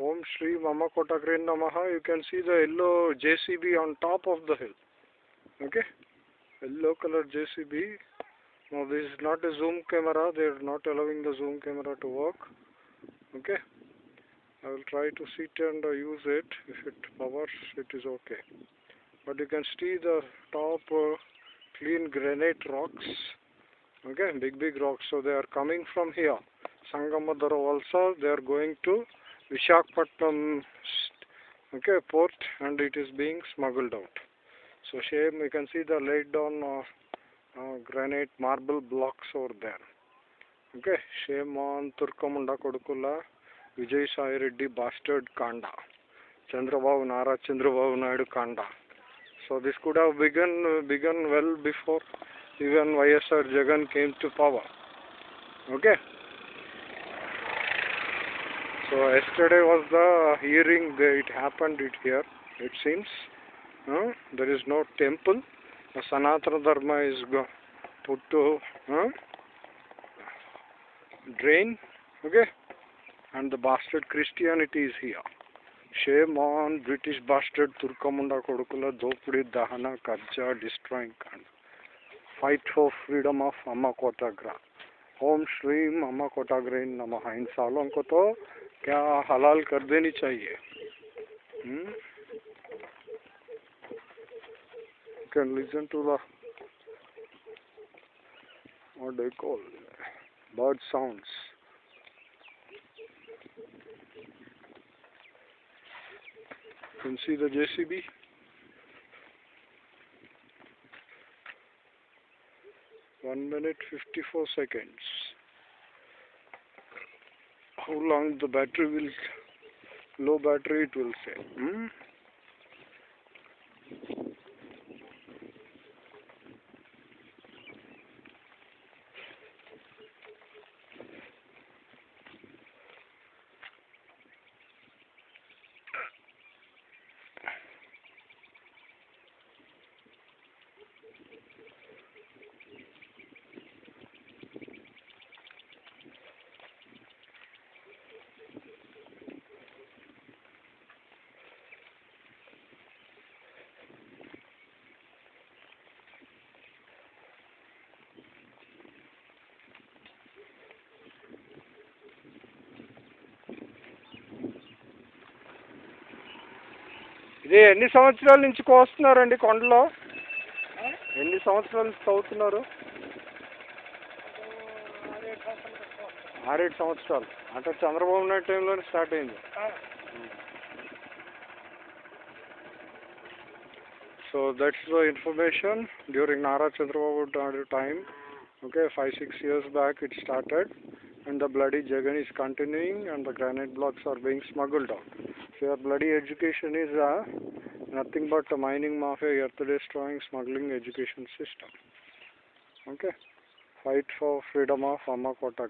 Om Shri Mama Kotagrin Namaha. You can see the yellow JCB on top of the hill. Okay? Yellow color JCB. Now this is not a zoom camera. They are not allowing the zoom camera to work. Okay? I will try to sit and use it. If it powers, it is okay. But you can see the top uh, clean granite rocks. Okay, big big rocks. So they are coming from here. Sangamadara also. They are going to Vishakhapatnam okay, port and it is being smuggled out. So shame you can see the laid down uh, uh, granite marble blocks over there. Okay, shame on Turkamunda Kodukula Vijay Sai Reddy bastard Kanda. Chandrababu Nara Chandrababu Naidu Kanda. So this could have begun uh, begun well before even YSR Jagan came to power. Okay. So yesterday was the hearing. It happened it here. It seems there is no temple. The Sanatana Dharma is put to drain. Okay, and the bastard Christianity is here. Shame on British bastard Turkamunda Kodukula Dopudi Dahana Karja destroying Khan. Fight for freedom of Amma Kotagra. Om Shri Amma Kotagra in Namaha. In Salon Koto, क्या हलाल कर देनी चाहिए? Can to that call bird sounds can see the JCB one minute fifty four seconds how long the battery will low battery it will say hmm? ఇది ఎన్ని సంవత్సరాల నుంచి కోస్తున్నారండి కొండలో? ఎన్ని సంవత్సరాల నుంచి తవ్వుతున్నారు? ఆరేడు సంవత్సరాలు. అంటే చంద్రబాబు నాయుడు టైంలోనే స్టార్ట్ అయింది. So that's the information during Nara Chandrababu Naidu time okay five six years back it started and the bloody jagan is continuing and the granite blocks are being smuggled out. So your bloody education is uh, nothing but a mining mafia earth destroying smuggling education system. Okay? Fight for freedom of Amma Kota